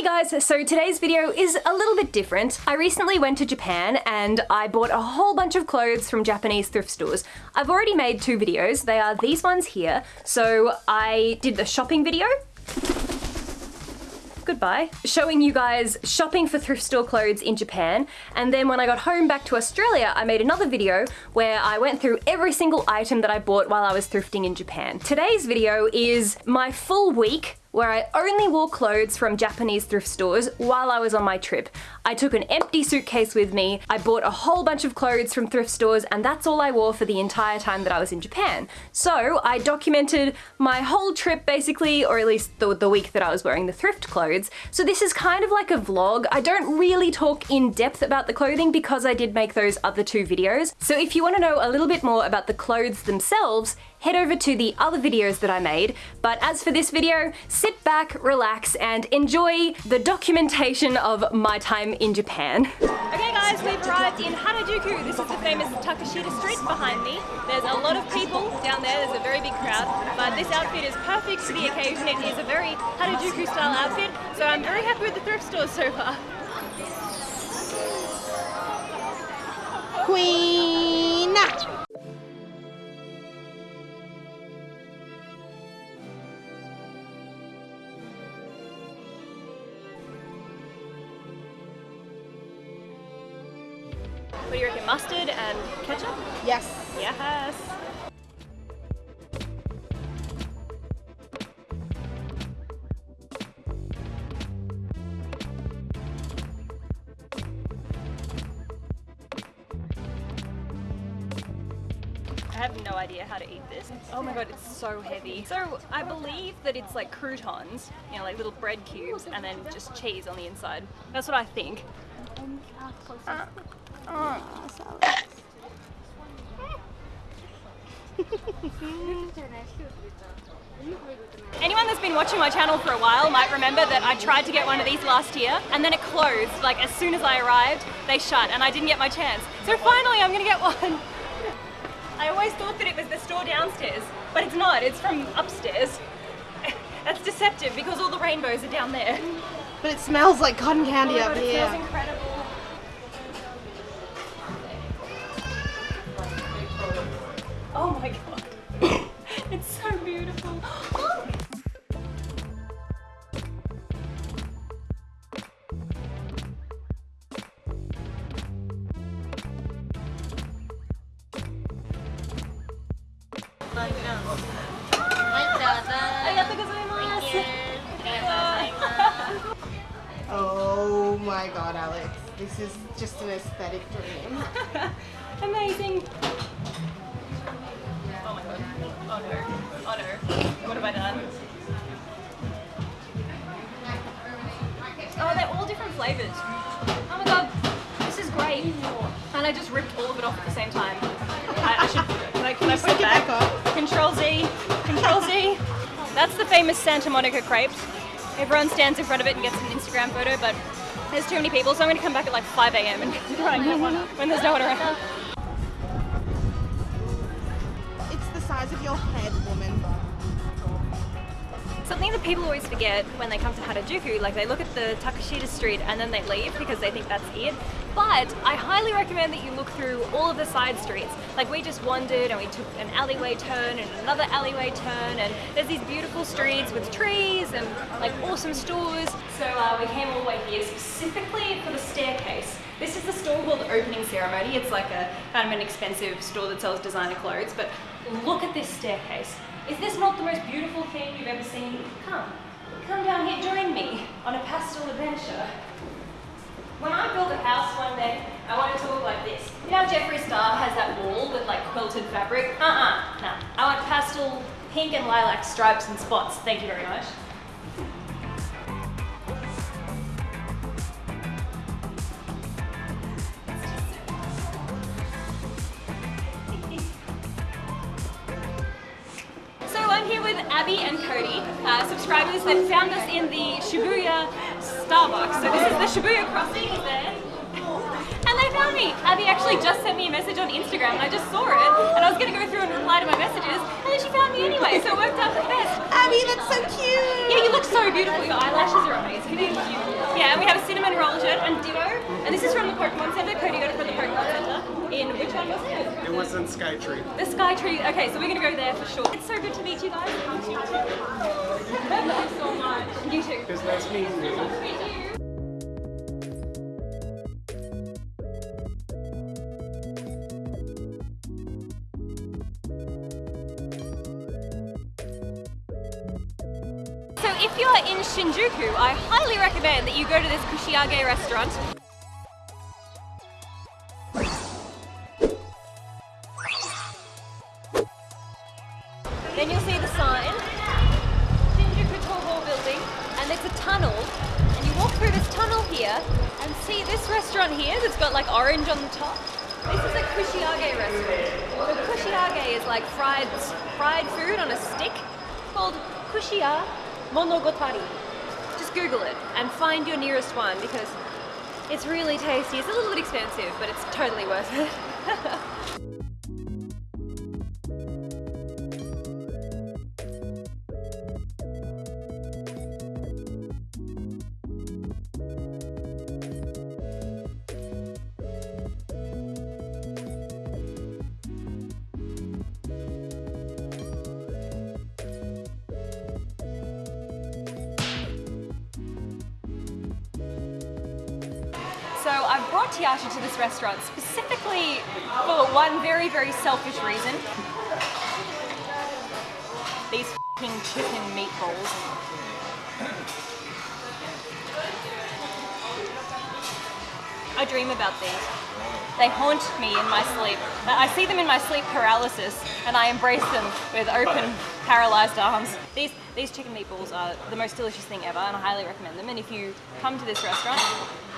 Hey guys, so today's video is a little bit different. I recently went to Japan and I bought a whole bunch of clothes from Japanese thrift stores. I've already made two videos. They are these ones here. So I did the shopping video goodbye, showing you guys shopping for thrift store clothes in Japan. And then when I got home back to Australia, I made another video where I went through every single item that I bought while I was thrifting in Japan. Today's video is my full week where I only wore clothes from Japanese thrift stores while I was on my trip. I took an empty suitcase with me, I bought a whole bunch of clothes from thrift stores, and that's all I wore for the entire time that I was in Japan. So I documented my whole trip basically, or at least the, the week that I was wearing the thrift clothes. So this is kind of like a vlog. I don't really talk in depth about the clothing because I did make those other two videos. So if you want to know a little bit more about the clothes themselves, head over to the other videos that I made. But as for this video, sit back, relax, and enjoy the documentation of my time in Japan. Okay guys, we've arrived in Harajuku. This is the famous Takeshita Street behind me. There's a lot of people down there, there's a very big crowd, but this outfit is perfect for the occasion. It is a very Harajuku style outfit, so I'm very happy with the thrift stores so far. Queen! What do you reckon, mustard and ketchup? Yes. Yes. I have no idea how to eat this. Oh my god, it's so heavy. So I believe that it's like croutons, you know, like little bread cubes, and then just cheese on the inside. That's what I think. Anyone that's been watching my channel for a while might remember that I tried to get one of these last year and then it closed. Like as soon as I arrived, they shut and I didn't get my chance. So finally I'm gonna get one. I always thought that it was the store downstairs, but it's not, it's from upstairs. That's deceptive because all the rainbows are down there. But it smells like cotton candy Oh up God, it here. Oh my god, Alex. This is just an aesthetic dream. Amazing. Oh my god. Oh no. Oh no. What have I done? Oh, they're all different flavors. Oh my god. This is great. And I just ripped all of it off at the same time. I, I should. Can I, can I put it back? back up. Control Z. Control Z. That's the famous Santa Monica crepes. Everyone stands in front of it and gets an Instagram photo, but there's too many people, so I'm going to come back at like 5 a.m. and try and get one when there's no one around. It's the size of your head, woman. Something that people always forget when they come to Harajuku, like they look at the Takeshita street and then they leave because they think that's it. But I highly recommend that you look through all of the side streets. Like we just wandered and we took an alleyway turn and another alleyway turn and there's these beautiful streets with trees and like awesome stores. So uh, we came all the way here specifically for the staircase. This is the store called Opening Ceremony. It's like a kind of an expensive store that sells designer clothes, but look at this staircase. Is this not the most beautiful thing you've ever seen? Come, come down here, join me on a pastel adventure. When I build a house one day, I want it to look like this. You know Jeffree Star has that wall with like quilted fabric? Uh-uh, no. I want pastel pink and lilac stripes and spots. Thank you very much. Here with Abby and Cody, uh, subscribers that found us in the Shibuya Starbucks. So this is the Shibuya crossing there. And they found me. Abby actually just sent me a message on Instagram and I just saw it and I was going to go through and reply to my messages and then she found me anyway so it worked out for the best. Abby, that's so cute. Yeah, you look so beautiful. Your eyelashes are amazing. Thank you. Yeah, and we have a cinnamon roll shirt and Ditto. And this is from the Pokemon Center. Cody got it from the Pokemon Center. In which one was it? It was in Skytree. The Sky Tree. Okay, so we're gonna go there for sure. It's so good to meet you guys. Thank you so much. You too. It's nice meeting you. So if you're in Shinjuku, I highly recommend that you go to this Kushiage restaurant. Fried fried food on a stick called Kushiya Monogatari. Just Google it and find your nearest one because it's really tasty. It's a little bit expensive, but it's totally worth it. restaurant specifically for one very, very selfish reason. These fing chicken meatballs. I dream about these. They haunt me in my sleep. I see them in my sleep paralysis and I embrace them with open, paralyzed arms. These, these chicken meatballs are the most delicious thing ever and I highly recommend them. And if you come to this restaurant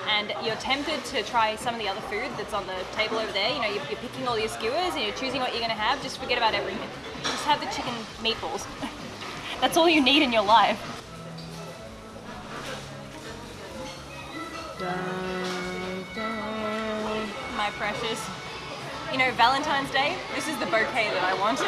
and you're tempted to try some of the other food that's on the table over there, you know, you're, you're picking all your skewers and you're choosing what you're gonna have, just forget about everything. Just have the chicken meatballs. that's all you need in your life. Precious. You know, Valentine's Day, this is the bouquet that I want.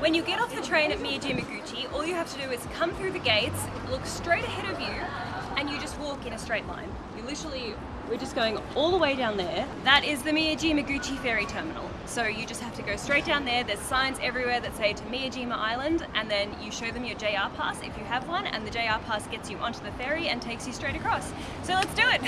When you get off the train at Miyajimaguchi, is come through the gates, look straight ahead of you, and you just walk in a straight line. You literally, we're just going all the way down there. That is the Miyajima Miyajimaguchi ferry terminal. So you just have to go straight down there. There's signs everywhere that say to Miyajima Island, and then you show them your JR pass if you have one, and the JR pass gets you onto the ferry and takes you straight across. So let's do it.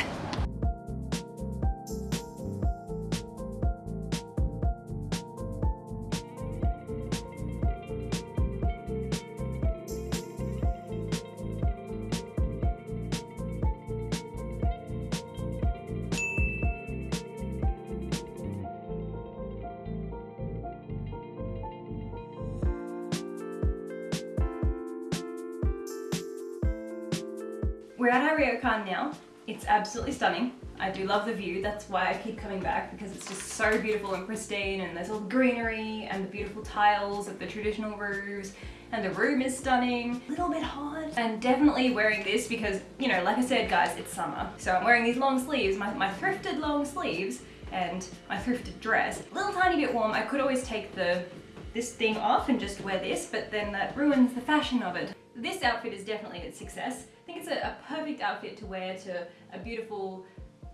We're at our ryokan now. It's absolutely stunning. I do love the view. That's why I keep coming back because it's just so beautiful and pristine and there's all the greenery and the beautiful tiles of the traditional roofs and the room is stunning. A little bit hot. And definitely wearing this because, you know, like I said guys, it's summer. So I'm wearing these long sleeves, my, my thrifted long sleeves and my thrifted dress. A little tiny bit warm. I could always take the this thing off and just wear this, but then that ruins the fashion of it. This outfit is definitely a success. Think it's a, a perfect outfit to wear to a beautiful,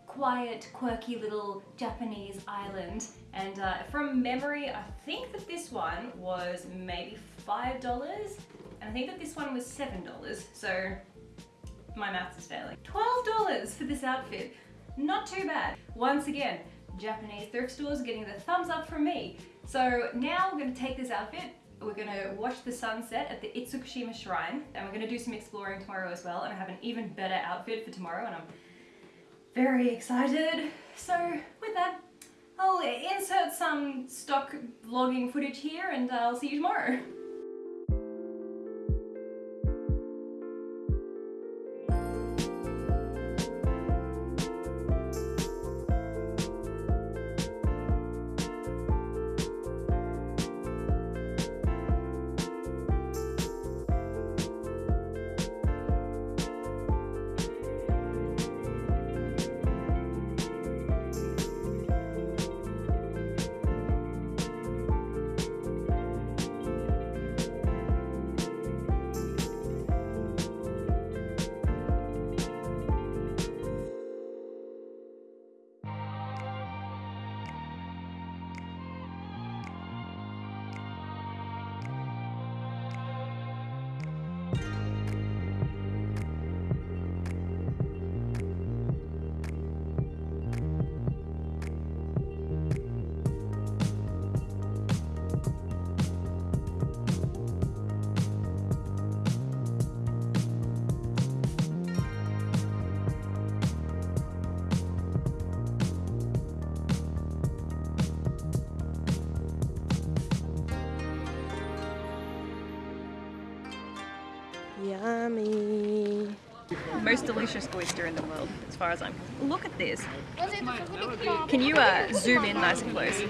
quiet, quirky little Japanese island. And uh, from memory, I think that this one was maybe $5, and I think that this one was $7. So my maths is failing. $12 for this outfit. Not too bad. Once again, Japanese thrift stores getting the thumbs up from me. So now we're gonna take this outfit, we're gonna watch the sunset at the Itsukushima Shrine, and we're gonna do some exploring tomorrow as well, and I have an even better outfit for tomorrow, and I'm very excited. So with that, I'll insert some stock vlogging footage here, and I'll see you tomorrow. Yummy. Most delicious oyster in the world, as far as I'm. Look at this. Can you uh, zoom in nice and close?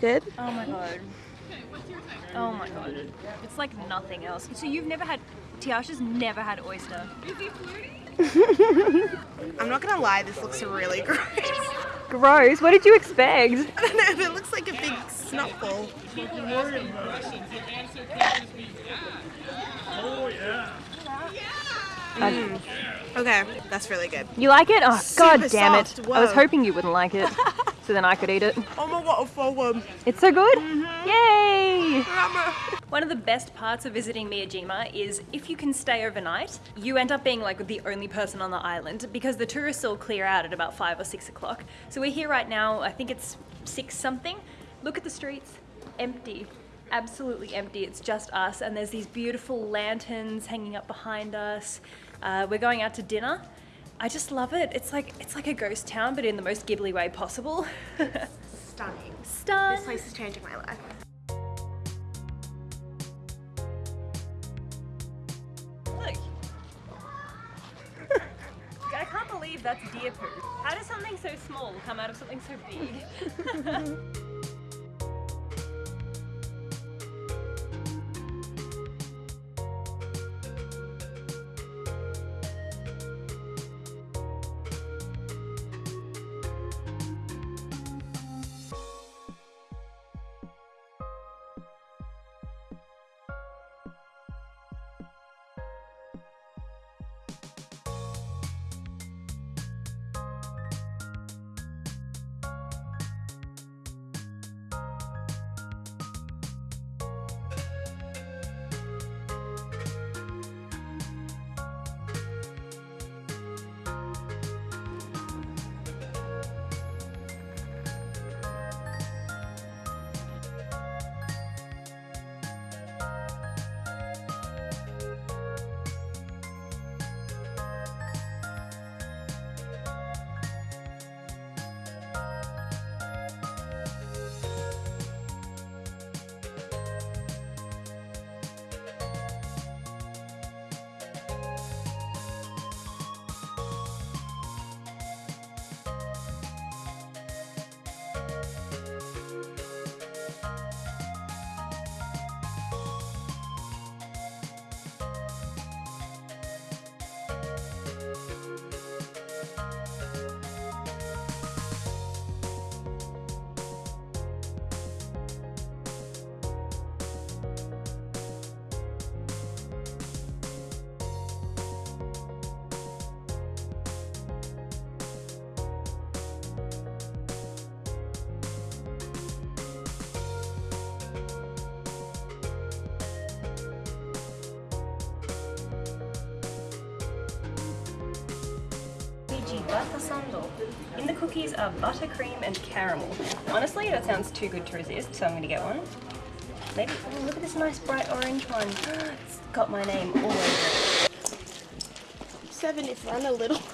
Good? Oh my god. Oh my god. It's like nothing else. So you've never had, Tiasha's never had oyster. I'm not gonna lie, this looks really gross. Gross, what did you expect? I don't know, it looks like a big snot ball. Oh yeah. Okay, that's really good. You like it? Oh god Super damn it. soft, I was hoping you wouldn't like it. so then I could eat it. Oh my god, for one. Um. It's so good? Mm-hmm. Yay! One of the best parts of visiting Miyajima is if you can stay overnight, you end up being like the only person on the island because the tourists all clear out at about five or six o'clock. So we're here right now, I think it's six something. Look at the streets, empty. Absolutely empty. It's just us, and there's these beautiful lanterns hanging up behind us. Uh, we're going out to dinner. I just love it. It's like it's like a ghost town, but in the most Ghibli way possible. Stunning. Stun. This place is changing my life. That's deer poo. How does something so small come out of something so big? Fiji butter sandal. In the cookies are buttercream and caramel. Honestly, that sounds too good to resist, so I'm gonna get one. Maybe, oh, look at this nice bright orange one. It's got my name all over it. Seven if run a little.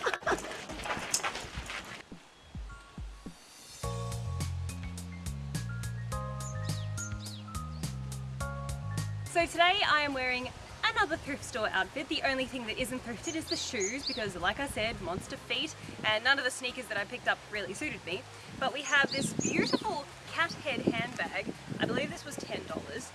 So today I am wearing another thrift store outfit. The only thing that isn't thrifted is the shoes because like I said, monster feet and none of the sneakers that I picked up really suited me. But we have this beautiful cat head handbag. I believe this was $10.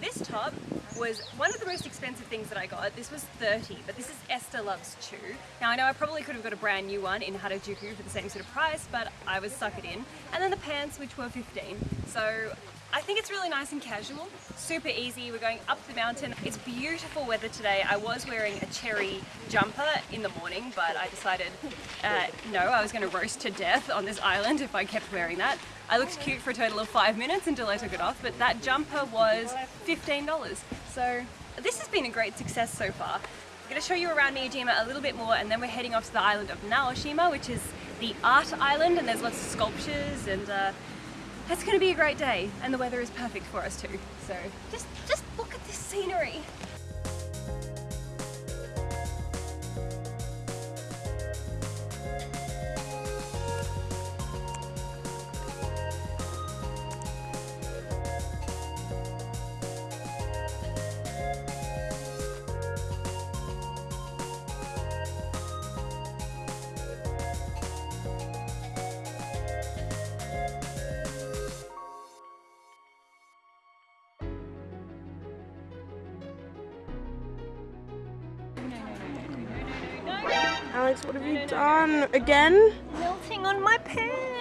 This top was one of the most expensive things that I got. This was 30, but this is Esther Loves You. Now I know I probably could have got a brand new one in Harajuku for the same sort of price, but I was suckered in. And then the pants, which were 15. So I think it's really nice and casual, super easy. We're going up the mountain. It's beautiful weather today. I was wearing a cherry jumper in the morning, but I decided uh, no, I was going to roast to death on this island if I kept wearing that. I looked cute for a total of five minutes until I took it off, but that jumper was $15. So this has been a great success so far. I'm going to show you around Miyajima a little bit more and then we're heading off to the island of Naoshima, which is the art island and there's lots of sculptures and uh, it's going to be a great day and the weather is perfect for us too. So just, just look at this scenery. What have you done? Again? Melting on my pants.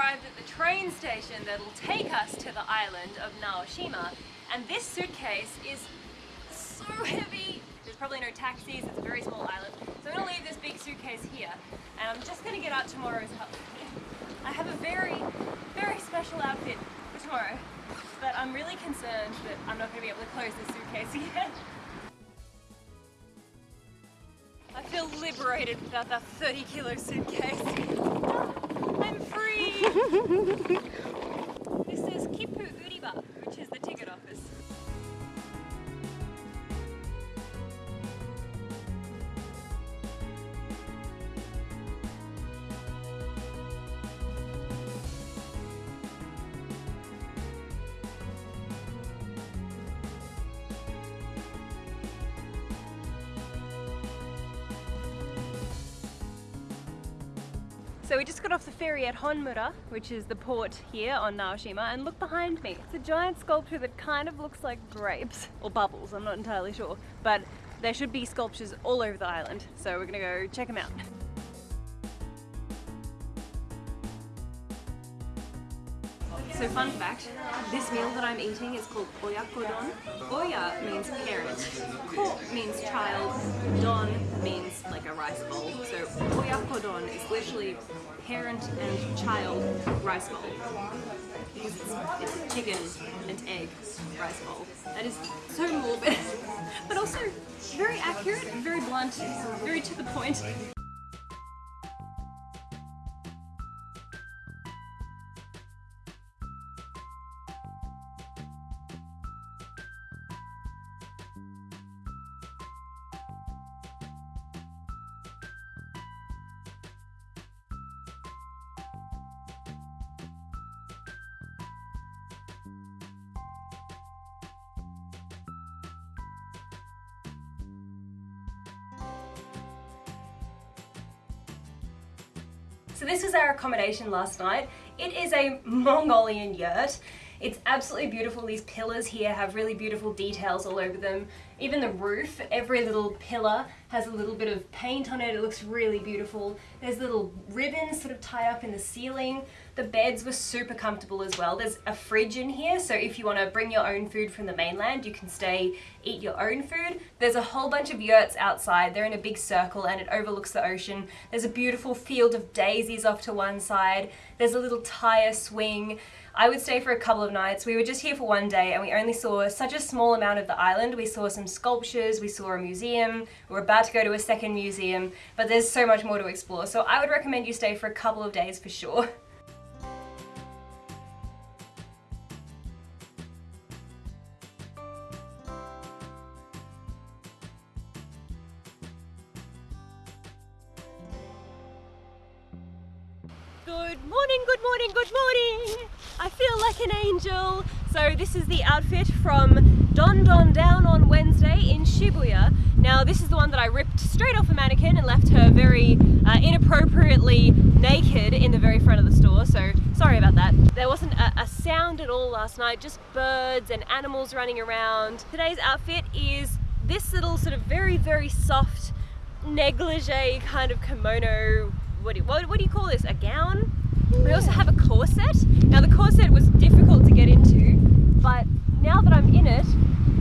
Arrived at the train station that'll take us to the island of Naoshima. And this suitcase is so heavy. There's probably no taxis, it's a very small island. So I'm gonna leave this big suitcase here and I'm just gonna get out tomorrow's outfit. I have a very, very special outfit for tomorrow. But I'm really concerned that I'm not gonna be able to close this suitcase yet. I feel liberated without that 30 kilo suitcase. I'm free! This is Kipu Uriba, at Honmura, which is the port here on Naoshima, and look behind me. It's a giant sculpture that kind of looks like grapes, or bubbles, I'm not entirely sure. But there should be sculptures all over the island, so we're gonna go check them out. So fun fact, this meal that I'm eating is called oyakodon. Oya means parent, ko means child, don means like a rice bowl. So oyakodon is literally parent and child rice bowl. It's, it's chicken and egg rice bowl. That is so morbid, but also very accurate, very blunt, very to the point. Last night. It is a Mongolian yurt. It's absolutely beautiful. These pillars here have really beautiful details all over them. Even the roof, every little pillar has a little bit of paint on it. It looks really beautiful. There's little ribbons sort of tied up in the ceiling. The beds were super comfortable as well. There's a fridge in here, so if you want to bring your own food from the mainland, you can stay, eat your own food. There's a whole bunch of yurts outside. They're in a big circle and it overlooks the ocean. There's a beautiful field of daisies off to one side. There's a little tire swing. I would stay for a couple of nights. We were just here for one day and we only saw such a small amount of the island. We saw some sculptures, we saw a museum, We're about to go to a second museum, but there's so much more to explore. So I would recommend you stay for a couple of days for sure. outfit from Don Don Down on Wednesday in Shibuya. Now this is the one that I ripped straight off a mannequin and left her very uh, inappropriately naked in the very front of the store, so sorry about that. There wasn't a, a sound at all last night, just birds and animals running around. Today's outfit is this little sort of very, very soft negligee kind of kimono. What do, you, what, what do you call this? A gown? We also have a corset. Now the corset was difficult to get into, but now that I'm in it,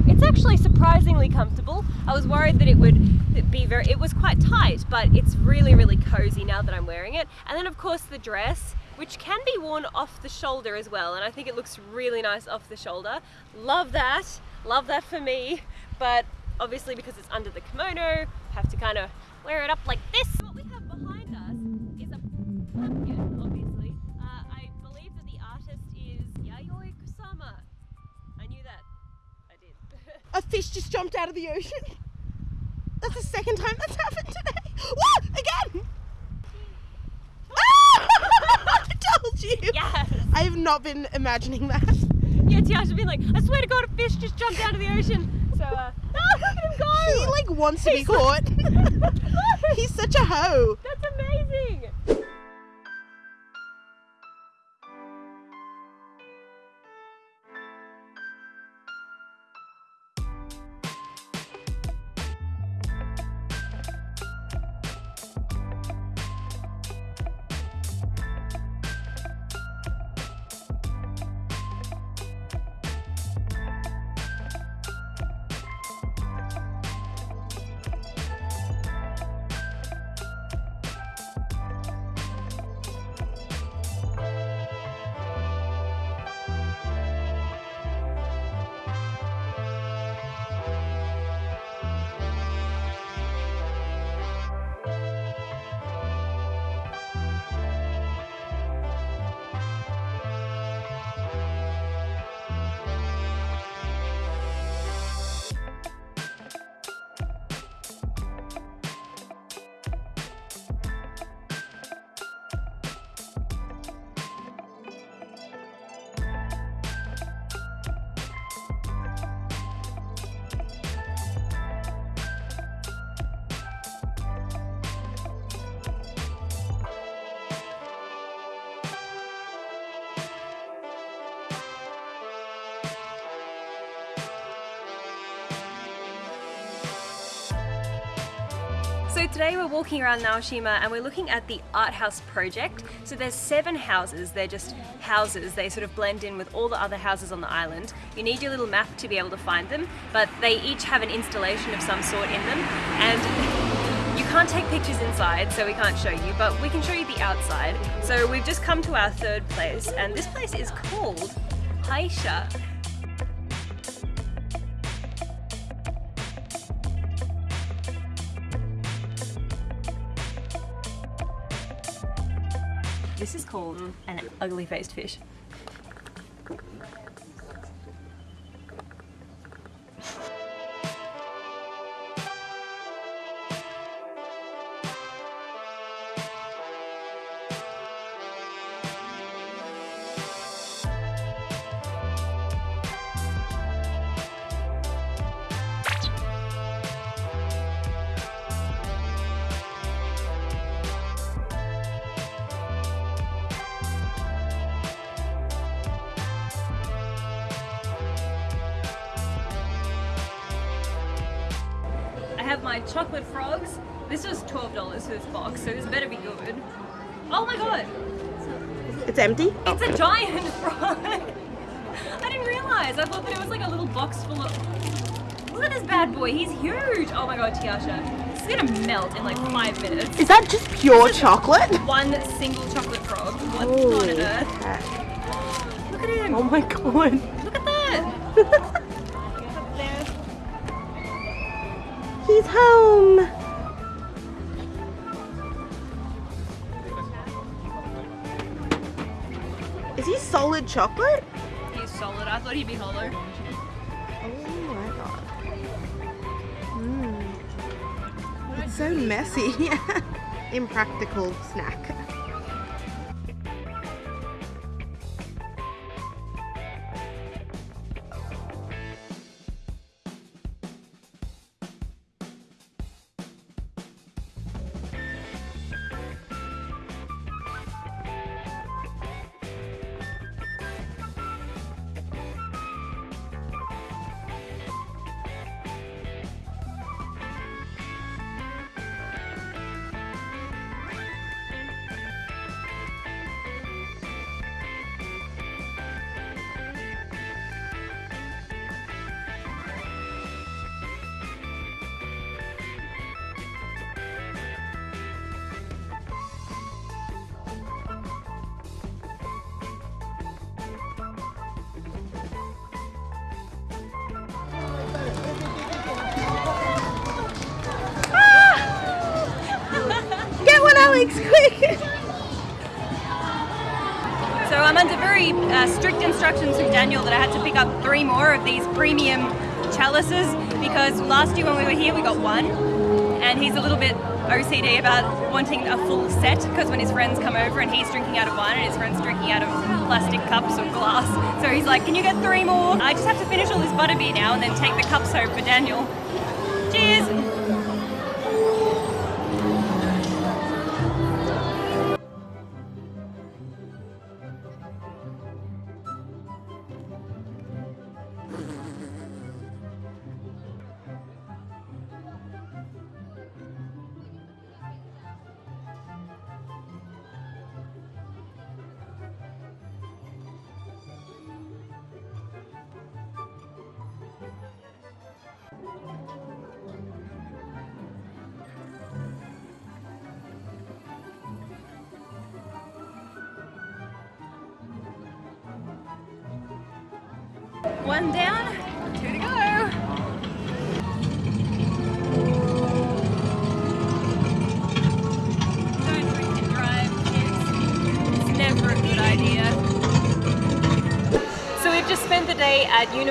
it's actually surprisingly comfortable. I was worried that it would be very, it was quite tight, but it's really, really cozy now that I'm wearing it. And then of course the dress, which can be worn off the shoulder as well. And I think it looks really nice off the shoulder. Love that, love that for me. But obviously because it's under the kimono, have to kind of wear it up like this. What we have behind us is a pumpkin, obviously. A fish just jumped out of the ocean. That's the second time that's happened today. What? Again? Ah! I told you. yes! I have not been imagining that. Yeah, Tiasha's been like, I swear to God, a fish just jumped out of the ocean. So, uh, look at him go! He like wants to be caught. He's such a hoe. That's amazing! So today we're walking around Naoshima and we're looking at the art house project. So there's seven houses, they're just houses, they sort of blend in with all the other houses on the island. You need your little map to be able to find them, but they each have an installation of some sort in them and you can't take pictures inside so we can't show you, but we can show you the outside. So we've just come to our third place and this place is called Haisha. Called mm. an ugly faced fish. Have my chocolate frogs. This was $12 for this box, so this better be good. Oh my god! It's empty. It's a giant frog! I didn't realize. I thought that it was like a little box full of. Look at this bad boy. He's huge. Oh my god, Tiasha. It's gonna melt in like five minutes. Is that just pure chocolate? One single chocolate frog. What on earth? heck. Look at him. Oh my god. Chocolate? He's solid. I thought he'd be hollow. Oh my god. Mmm. It's so messy. Impractical snack. Legs quick. So I'm under very uh, strict instructions from Daniel that I had to pick up three more of these premium chalices because last year when we were here we got one and he's a little bit OCD about wanting a full set because when his friends come over and he's drinking out of wine and his friends drinking out of plastic cups or glass. So he's like, can you get three more? I just have to finish all this butterbeer now and then take the cups home for Daniel. Cheers!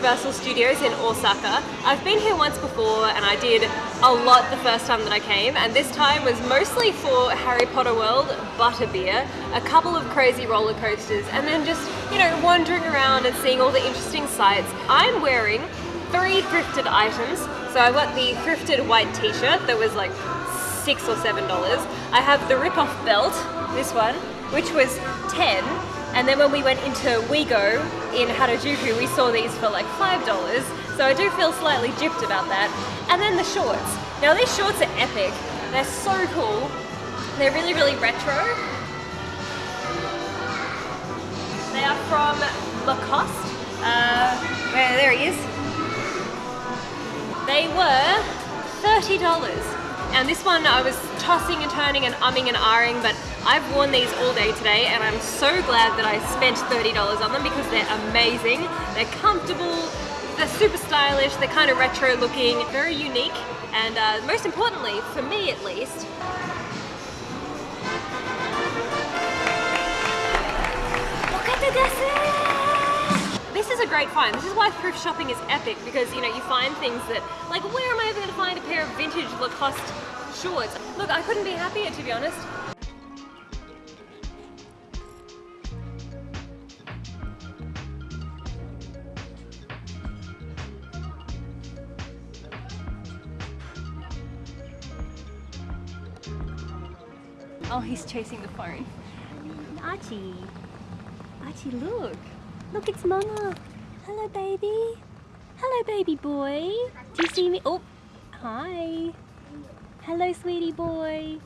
Universal Studios in Osaka. I've been here once before and I did a lot the first time that I came and this time was mostly for Harry Potter World, Butterbeer, a couple of crazy roller coasters and then just, you know, wandering around and seeing all the interesting sights. I'm wearing three thrifted items. So I got the thrifted white t-shirt that was like six or seven dollars. I have the rip-off belt, this one, which was 10 and then when we went into Wego in Harajuku, we saw these for like $5. So I do feel slightly gypped about that. And then the shorts. Now these shorts are epic. They're so cool. They're really, really retro. They are from Lacoste. Uh, there he is. They were $30. And this one I was tossing and turning and umming and ahhing, but I've worn these all day today and I'm so glad that I spent $30 on them because they're amazing. They're comfortable, they're super stylish, they're kind of retro looking, very unique, and uh, most importantly, for me at least! This is a great find. This is why thrift shopping is epic because you know you find things that like where am I ever going to find a pair of vintage Lacoste shorts? Look, I couldn't be happier to be honest. Oh, he's chasing the phone. Archie. Archie, look. Look, it's Mama. Hello, baby. Hello, baby boy. Do you see me? Oh, hi. Hello, sweetie boy.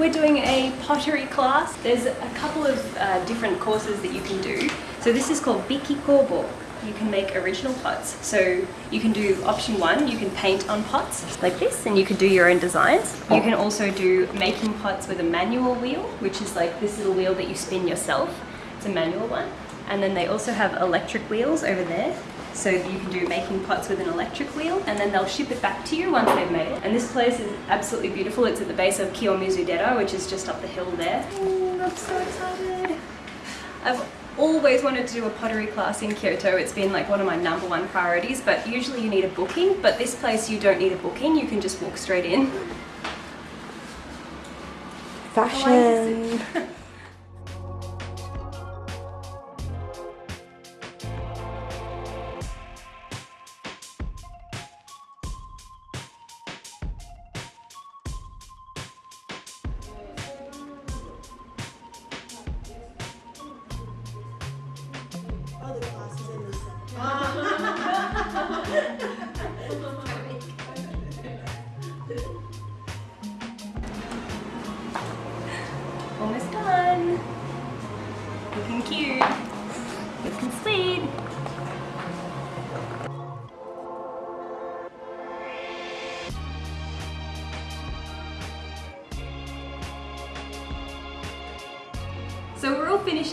We're doing a pottery class. There's a couple of uh, different courses that you can do. So this is called Biki Kobo. You can make original pots. So you can do option one, you can paint on pots like this and you can do your own designs. You can also do making pots with a manual wheel, which is like this little wheel that you spin yourself. It's a manual one. And then they also have electric wheels over there. So you can do making pots with an electric wheel and then they'll ship it back to you once they've made it. And this place is absolutely beautiful. It's at the base of Kiyomizu-dera, which is just up the hill there. Ooh, I'm so excited. I've always wanted to do a pottery class in Kyoto. It's been like one of my number one priorities, but usually you need a booking. But this place you don't need a booking, you can just walk straight in. Fashion.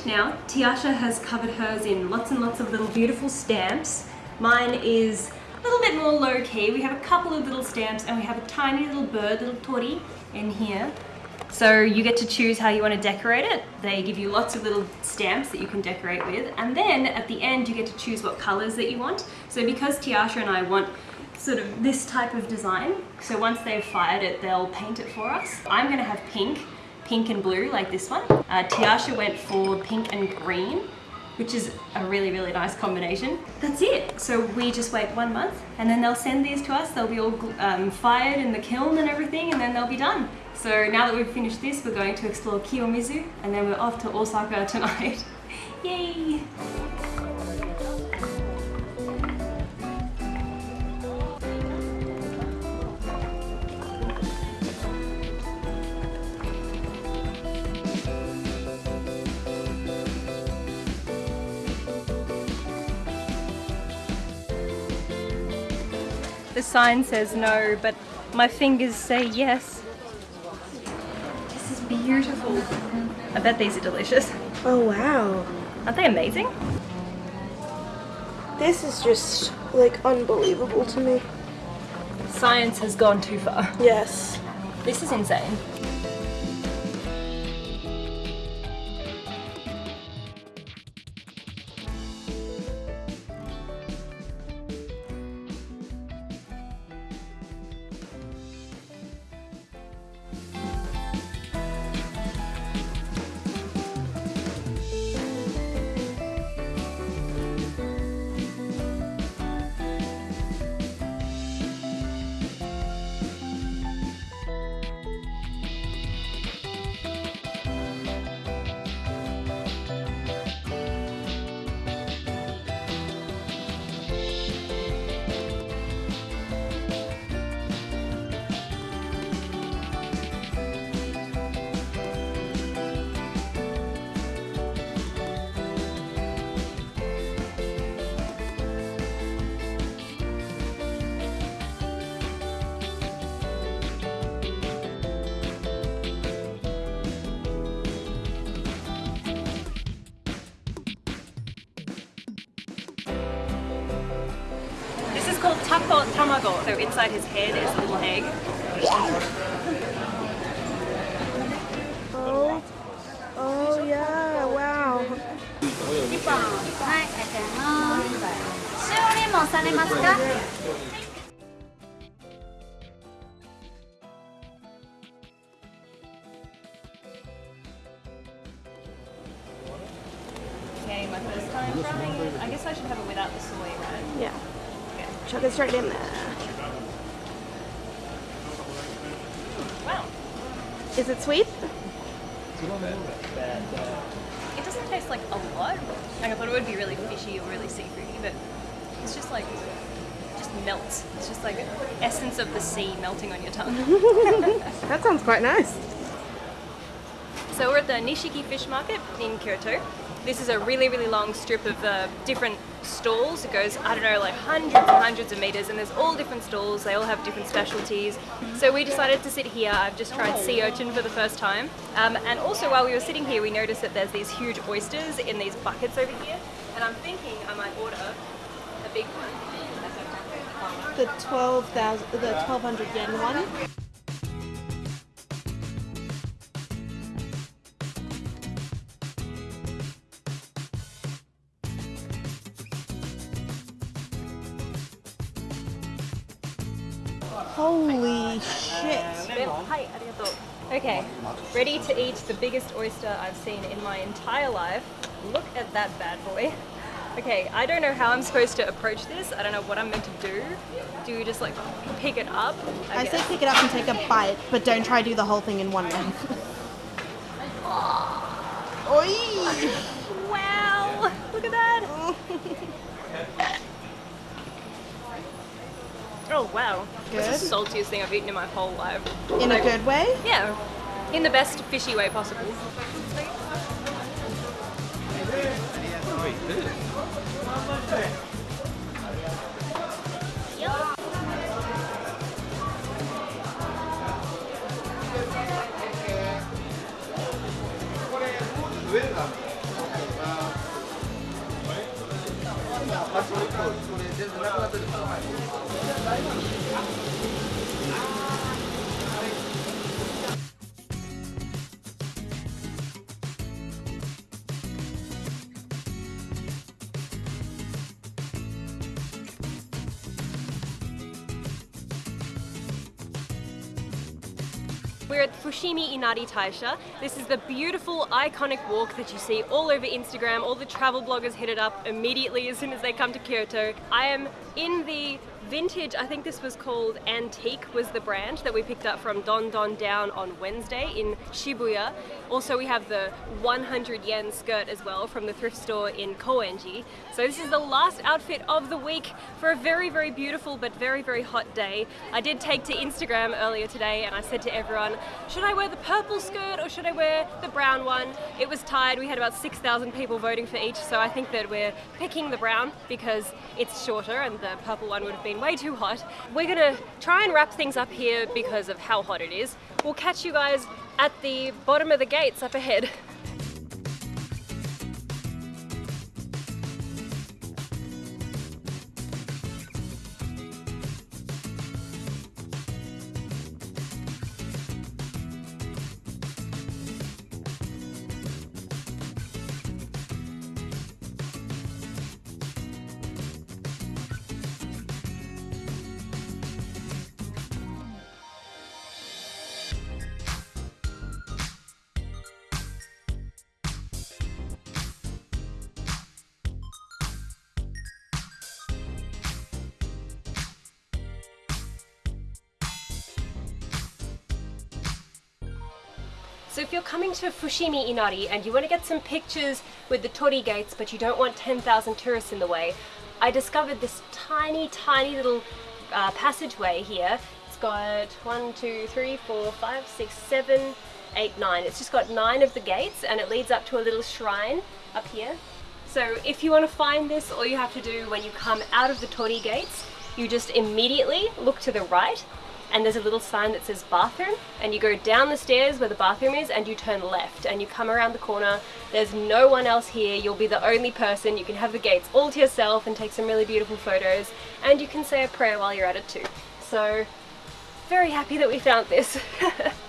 now. Tiasha has covered hers in lots and lots of little beautiful stamps. Mine is a little bit more low key. We have a couple of little stamps and we have a tiny little bird, little tori in here. So you get to choose how you want to decorate it. They give you lots of little stamps that you can decorate with. And then at the end, you get to choose what colors that you want. So because Tiasha and I want sort of this type of design, so once they've fired it, they'll paint it for us. I'm gonna have pink, pink and blue like this one. Uh, Tiasha went for pink and green which is a really, really nice combination. That's it. So we just wait one month and then they'll send these to us. They'll be all um, fired in the kiln and everything and then they'll be done. So now that we've finished this, we're going to explore Kiyomizu and then we're off to Osaka tonight. Yay! The sign says no, but my fingers say yes. This is beautiful. I bet these are delicious. Oh wow. Aren't they amazing? This is just like unbelievable to me. Science has gone too far. Yes. This is insane. Called taco tamago. So inside his head is a little egg. Oh. Oh yeah. Wow. 1本はいありがとうございます塩レモンされますか quite nice. so we're at the Nishiki Fish Market in Kyoto. This is a really, really long strip of uh, different stalls. It goes, I don't know, like hundreds and hundreds of meters, and there's all different stalls. They all have different specialties. So we decided to sit here. I've just tried sea urchin for the first time. Um, and also, while we were sitting here, we noticed that there's these huge oysters in these buckets over here. And I'm thinking I might order a big one. The twelve thousand, the twelve hundred yen one. Okay, ready to eat the biggest oyster I've seen in my entire life. Look at that bad boy. Okay, I don't know how I'm supposed to approach this. I don't know what I'm meant to do. Do you just like pick it up? I say pick it up and take a bite, but don't try to do the whole thing in one mouth. Oi! Oh wow. Good. It's the saltiest thing I've eaten in my whole life. In a good way? Yeah. In the best fishy way possible. We're at Fushimi Inari Taisha. This is the beautiful, iconic walk that you see all over Instagram. All the travel bloggers hit it up immediately as soon as they come to Kyoto. I am in the vintage, I think this was called Antique was the brand that we picked up from Don Don Down on Wednesday in Shibuya. Also we have the 100 yen skirt as well from the thrift store in Koenji. So this is the last outfit of the week for a very very beautiful but very very hot day. I did take to Instagram earlier today and I said to everyone, should I wear the purple skirt or should I wear the brown one? It was tied, we had about 6,000 people voting for each so I think that we're picking the brown because it's shorter and the purple one would have been way too hot. We're gonna try and wrap things up here because of how hot it is. We'll catch you guys at the bottom of the gates up ahead. So if you're coming to Fushimi Inari and you want to get some pictures with the Torii gates but you don't want 10,000 tourists in the way, I discovered this tiny, tiny little uh, passageway here. It's got one, two, three, four, five, six, seven, eight, nine. It's just got nine of the gates and it leads up to a little shrine up here. So if you want to find this, all you have to do when you come out of the Torii gates, you just immediately look to the right and there's a little sign that says bathroom and you go down the stairs where the bathroom is and you turn left and you come around the corner. There's no one else here. You'll be the only person. You can have the gates all to yourself and take some really beautiful photos and you can say a prayer while you're at it too. So very happy that we found this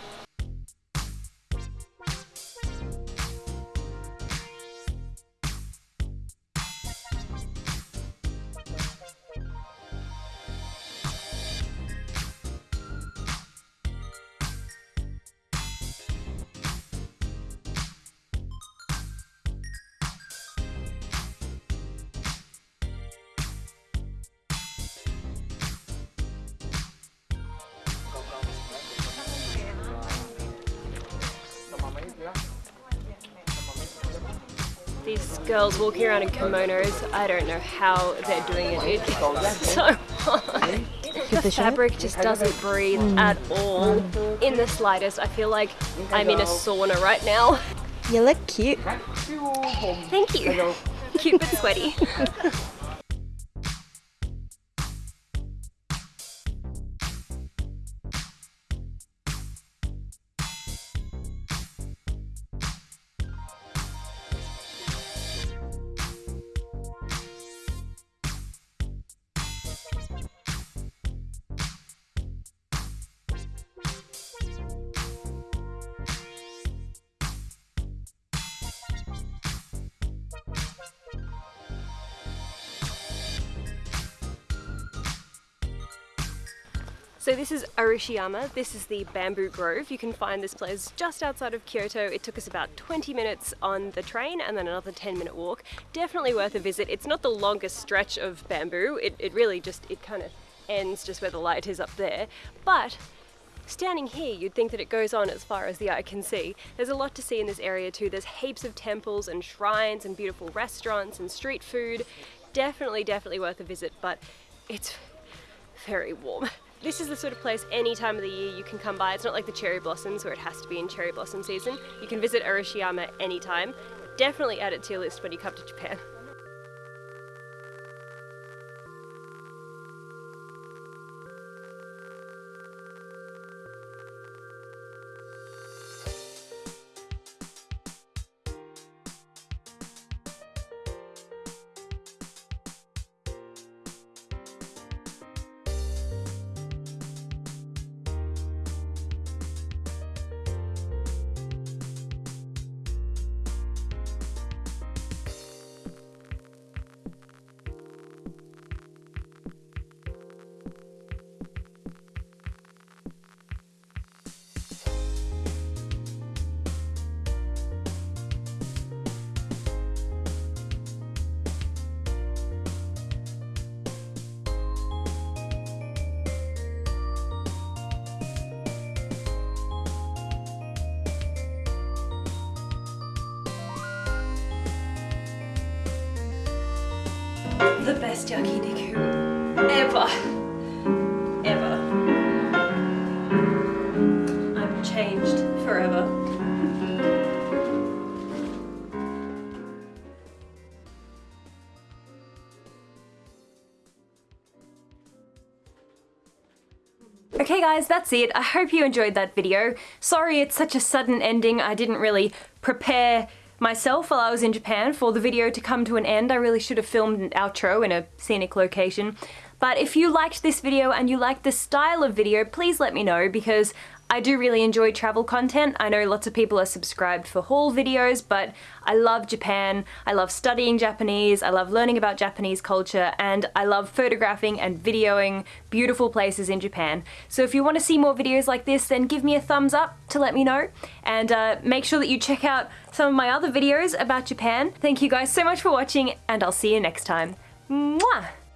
These girls walking around in kimonos, I don't know how they're doing it. It's so hot. The fabric just doesn't breathe mm. at all in the slightest. I feel like I'm in a sauna right now. You look cute. Thank you. Cute but sweaty. this is Arashiyama, this is the bamboo grove. You can find this place just outside of Kyoto. It took us about 20 minutes on the train and then another 10 minute walk. Definitely worth a visit. It's not the longest stretch of bamboo. It, it really just, it kind of ends just where the light is up there. But Standing here, you'd think that it goes on as far as the eye can see. There's a lot to see in this area too. There's heaps of temples and shrines and beautiful restaurants and street food. Definitely, definitely worth a visit, but it's very warm. This is the sort of place any time of the year you can come by. It's not like the cherry blossoms where it has to be in cherry blossom season. You can visit Arashiyama anytime. Definitely add it to your list when you come to Japan. The best yakiniku ever. Ever. I'm changed forever. Okay guys, that's it. I hope you enjoyed that video. Sorry it's such a sudden ending. I didn't really prepare myself while I was in Japan for the video to come to an end. I really should have filmed an outro in a scenic location. But if you liked this video and you liked this style of video, please let me know because I do really enjoy travel content. I know lots of people are subscribed for haul videos, but I love Japan. I love studying Japanese. I love learning about Japanese culture and I love photographing and videoing beautiful places in Japan. So if you want to see more videos like this, then give me a thumbs up to let me know and uh, make sure that you check out some of my other videos about Japan. Thank you guys so much for watching and I'll see you next time. Mwah!